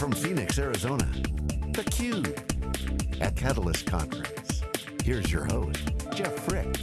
from Phoenix, Arizona, theCUBE, at Catalyst Conference. Here's your host, Jeff Frick.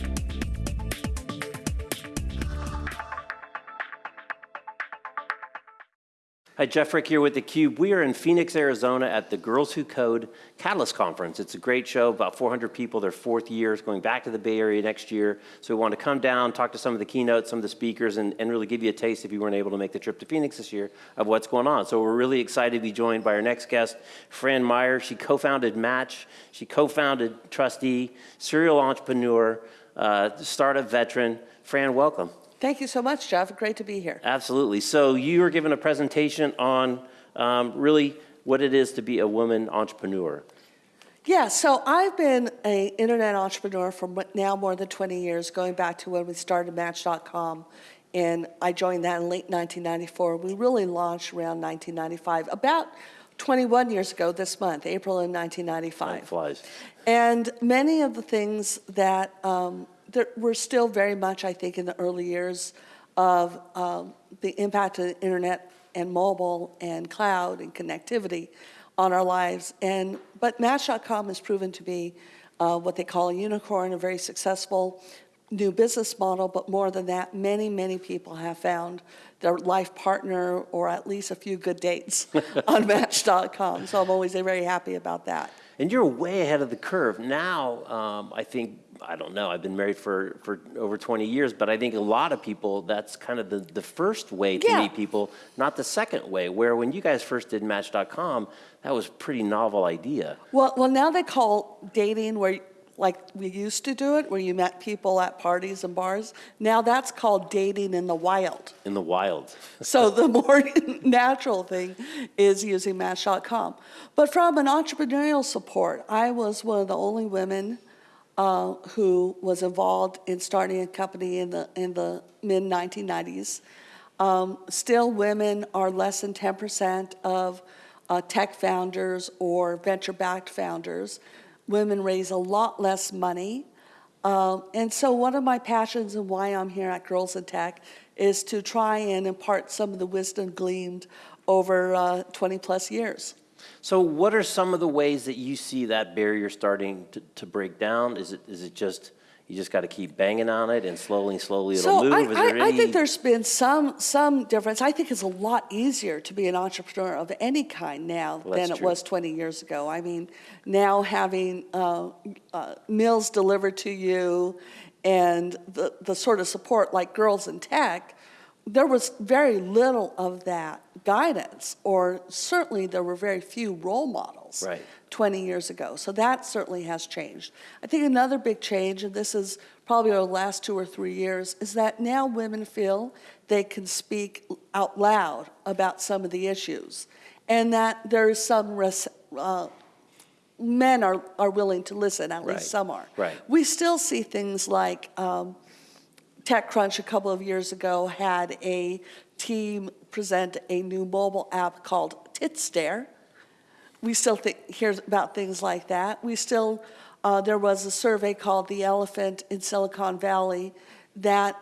Hi, Jeff Frick here with theCUBE. We are in Phoenix, Arizona at the Girls Who Code Catalyst Conference. It's a great show, about 400 people, their fourth year, it's going back to the Bay Area next year. So we want to come down, talk to some of the keynotes, some of the speakers, and, and really give you a taste if you weren't able to make the trip to Phoenix this year of what's going on. So we're really excited to be joined by our next guest, Fran Maier. She co-founded Match, she co-founded TRUSTe, serial entrepreneur, uh, startup veteran. Fran, welcome. Thank you so much, Jeff. Great to be here. Absolutely. So you were given a presentation on um, really what it is to be a woman entrepreneur. Yeah, so I've been an internet entrepreneur for now more than 20 years, going back to when we started Match.com. And I joined that in late 1994. We really launched around 1995, about 21 years ago this month, April in 1995. Time flies. And many of the things that um, there, we're still very much, I think, in the early years of um, the impact of the internet and mobile and cloud and connectivity on our lives. And but Match.com has proven to be uh, what they call a unicorn, a very successful new business model. But more than that, many, many people have found their life partner or at least a few good dates on Match.com. So I'm always very happy about that. And you're way ahead of the curve. Now, um, I think I don't know, I've been married for, for over 20 years, but I think a lot of people, that's kind of the, the first way to Yeah. meet people, not the second way, where when you guys first did Match.com, that was a pretty novel idea. Well, well, now they call dating where, like we used to do it, where you met people at parties and bars. Now that's called dating in the wild. In the wild. So the more natural thing is using Match.com. But from an entrepreneurial support, I was one of the only women uh, who was involved in starting a company in the in the mid 1990s. Um, still, women are less than 10% of uh, tech founders or venture-backed founders. Women raise a lot less money. Um, and so one of my passions and why I'm here at Girls in Tech is to try and impart some of the wisdom gleaned over uh, 20 plus years. So what are some of the ways that you see that barrier starting to, to break down? Is it, is it just, you just got to keep banging on it and slowly, slowly it'll So move? I, I, there I any- think there's been some, some difference. I think it's a lot easier to be an entrepreneur of any kind now Well, than it was 20 years ago. I mean, now having uh, uh, meals delivered to you and the, the sort of support like Girls in Tech, there was very little of that guidance, or certainly there were very few role models. Right. 20 years ago. So that certainly has changed. I think another big change, and this is probably over the last two or three years, is that now women feel they can speak out loud about some of the issues, and that there is some res- uh, men are, are willing to listen, at Right. least some are. Right. We still see things like um, TechCrunch a couple of years ago had a team present a new mobile app called Titstare. We still hear about things like that. We still, uh, there was a survey called The Elephant in Silicon Valley that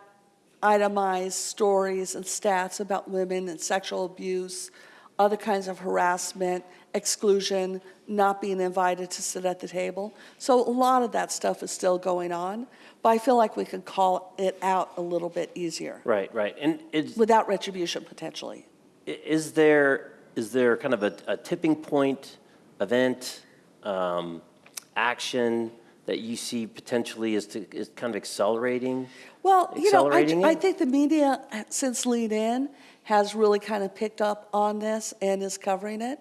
itemized stories and stats about women and sexual abuse, other kinds of harassment, exclusion, not being invited to sit at the table. So a lot of that stuff is still going on, but I feel like we can call it out a little bit easier Right, right. And is, without retribution potentially. is there, is there kind of a, a tipping point, event, um, action that you see potentially is to, is kind of accelerating? Well, you know, I, I think the media, since Lean In, has really kind of picked up on this and is covering it.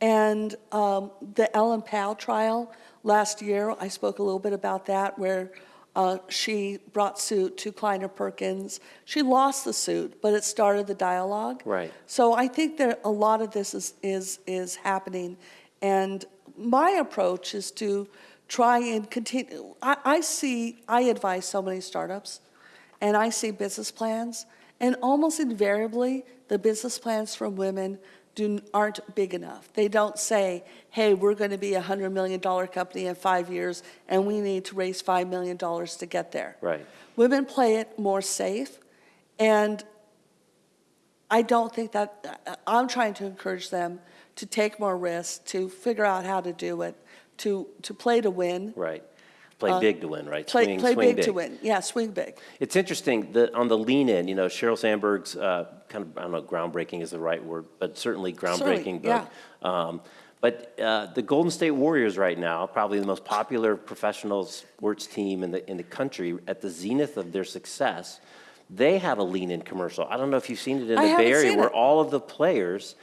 And um, the Ellen Pao trial last year, I spoke a little bit about that, where uh, she brought suit to Kleiner Perkins. She lost the suit, but it started the dialogue. Right. So I think that a lot of this is, is, is happening. And my approach is to try and continue. I, I see, I advise so many startups, and I see business plans, and almost invariably, the business plans from women do, aren't big enough. They don't say, hey, we're going to be a $100 million company in five years, and we need to raise $5 million to get there. Right. Women play it more safe, and I don't think that, uh, I'm trying to encourage them to take more risks, to figure out how to do it, to, to play to win. Right. Play big to win, right? Uh, Play, Swing- play swing big to win. Yeah, swing big. It's interesting that on the lean in, you know, Sheryl Sandberg's uh, kind of, I don't know, groundbreaking is the right word, but certainly groundbreaking book. Um, But uh, the Golden State Warriors right now, probably the most popular professional sports team in the, in the country, at the zenith of their success, they have a lean in commercial. I don't know if you've seen it in I the Bay Area where it. all of the players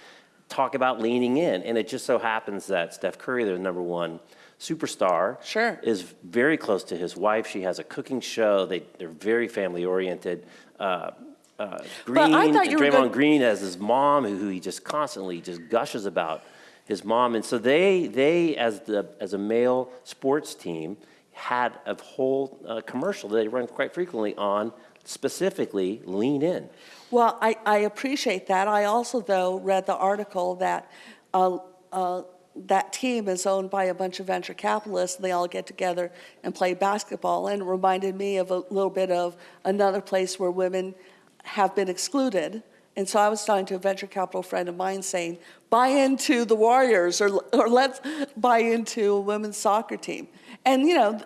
talk about leaning in. And it just so happens that Steph Curry, their number one superstar, Sure. is very close to his wife. She has a cooking show. They, they're very family oriented. Uh, uh, Green, I thought you were Draymond gonna- Green has his mom, who, who he just constantly just gushes about his mom, and so they, they as the as a male sports team had a whole uh, commercial that they run quite frequently on specifically lean in. Well, I, I appreciate that. I also, though, read the article that uh, uh, that team is owned by a bunch of venture capitalists. and They all get together and play basketball, and it reminded me of a little bit of another place where women have been excluded. And so I was talking to a venture capital friend of mine saying, buy into the Warriors or, or let's buy into a women's soccer team. And, you know,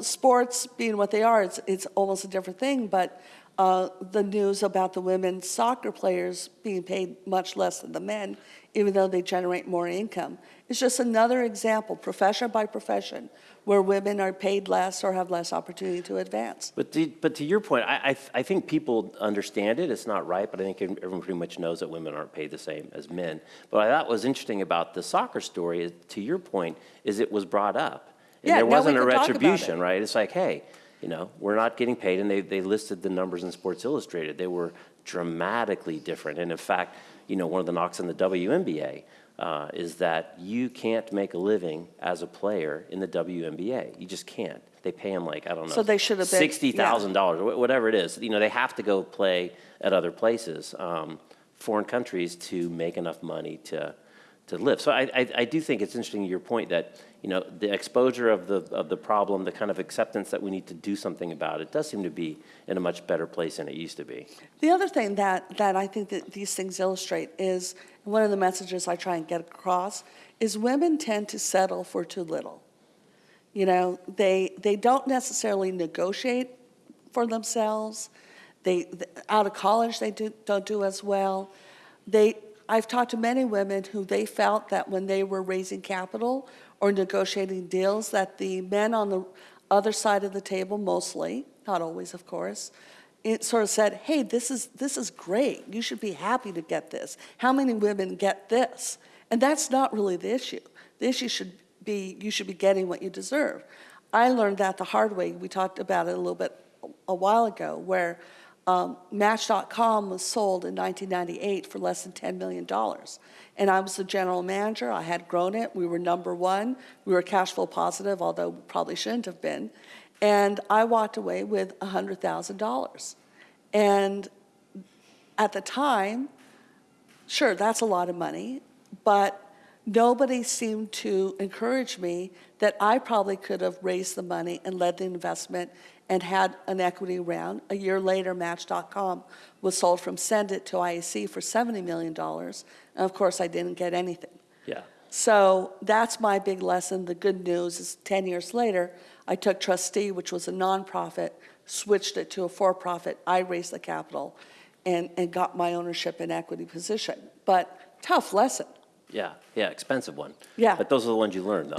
sports being what they are, it's, it's almost a different thing, but uh, the news about the women's soccer players being paid much less than the men, even though they generate more income. It's just another example, profession by profession, where women are paid less or have less opportunity to advance. But to, but to your point, I, I, I think people understand it. It's not right, but I think everyone pretty much knows that women aren't paid the same as men. But what I thought was interesting about the soccer story, is, to your point, is it was brought up. And Yeah, there wasn't a can talk about retribution, right? It's like, hey, you know, we're not getting paid, and they, they listed the numbers in Sports Illustrated. They were dramatically different. And in fact, you know, one of the knocks on the WNBA uh, is that you can't make a living as a player in the WNBA. You just can't. They pay them like, I don't know. So they should have. Sixty thousand dollars, or whatever it is. You know, they have to go play at other places, um, foreign countries, to make enough money to, to live. So I, I, I do think it's interesting, your point that, you know, the exposure of the, of the problem, the kind of acceptance that we need to do something about it, does seem to be in a much better place than it used to be. The other thing that, that I think that these things illustrate is, one of the messages I try and get across, is women tend to settle for too little. You know, they, they don't necessarily negotiate for themselves. They, out of college, they do, don't do as well. They, I've talked to many women who they felt that when they were raising capital or negotiating deals, that the men on the other side of the table mostly, not always, of course, it sort of said, hey, this is, this is great. You should be happy to get this. How many women get this? And that's not really the issue. The issue should be, you should be getting what you deserve. I learned that the hard way. We talked about it a little bit a while ago, where um, Match.com was sold in 1998 for less than $10 million. And I was the general manager. I had grown it. We were number one. We were cash flow positive, although probably shouldn't have been. And I walked away with $100,000. And at the time, sure, that's a lot of money, but nobody seemed to encourage me that I probably could have raised the money and led the investment and had an equity round. A year later, Match.com was sold from Cendant to IAC for $70 million. And of course, I didn't get anything. Yeah. So that's my big lesson. The good news is 10 years later, I took TRUSTe, which was a nonprofit, switched it to a for-profit. I raised the capital and, and got my ownership and equity position. But tough lesson. Yeah, yeah, expensive one. Yeah. But those are the ones you learn, though.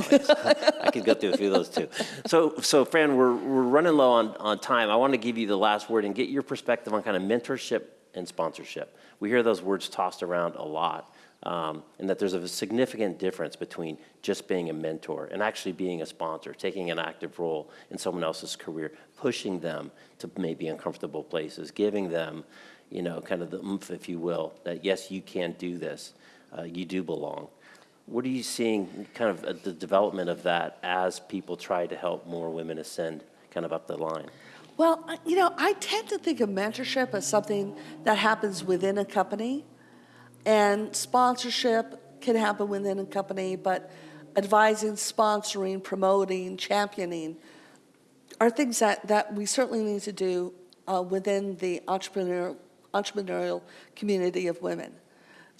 I could go through a few of those too. So, so Fran, we're, we're running low on, on time. I want to give you the last word and get your perspective on kind of mentorship and sponsorship. We hear those words tossed around a lot, um, and that there's a significant difference between just being a mentor and actually being a sponsor, taking an active role in someone else's career, pushing them to maybe uncomfortable places, giving them, you know, kind of the oomph, if you will, that yes, you can do this uh, you do belong. What are you seeing kind of the development of that as people try to help more women ascend kind of up the line? Well, you know, I tend to think of mentorship as something that happens within a company, and sponsorship can happen within a company, but advising, sponsoring, promoting, championing are things that, that we certainly need to do uh, within the entrepreneurial entrepreneurial community of women.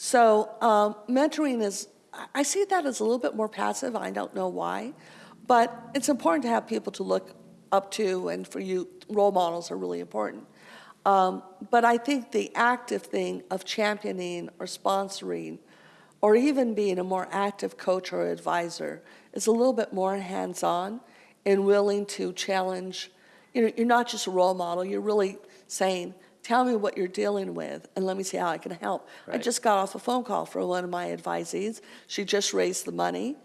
So um, mentoring is, I- see that as a little bit more passive. I don't know why. But it's important to have people to look up to, and for you, role models are really important. Um, But I think the active thing of championing or sponsoring, or even being a more active coach or advisor, is a little bit more hands-on and willing to challenge. You know, you're not just a role model, you're really saying, tell me what you're dealing with, and let me see how I can help. I just got off a phone call from one of my advisees. She just raised the money.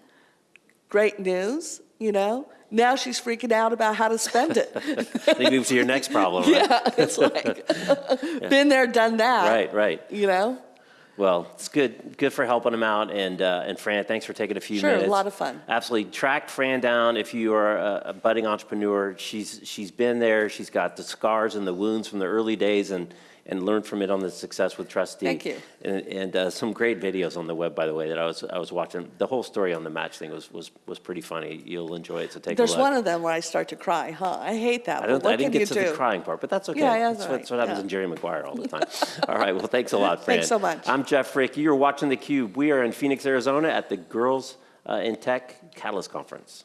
Great news, you know? Now she's freaking out about how to spend it. They move to your next problem, right? Yeah, it's like, been there, done that. Right, right. You know? Well, it's good, good for helping them out. And, uh, and Fran, thanks for taking a few minutes. Sure, a lot of fun. Absolutely. Track Fran down if you are a, a budding entrepreneur. She's, she's been there. She's got the scars and the wounds from the early days and, and learn from it on the success with TRUSTe. Thank you. And, and uh, some great videos on the web, by the way, that I was, I was watching. The whole story on the match thing was, was, was pretty funny. You'll enjoy it, so take There's a look. There's one of them where I start to cry, huh? I hate that, I don't. what I didn't get to do? the crying part, but that's okay. Yeah, yeah, that's, that's what, that's what happens yeah. in Jerry Maguire all the time. all right. Well, thanks a lot, Fran. Thanks so much. I'm Jeff Frick. You're watching theCUBE. We are in Phoenix, Arizona at the Girls uh, in Tech Catalyst Conference.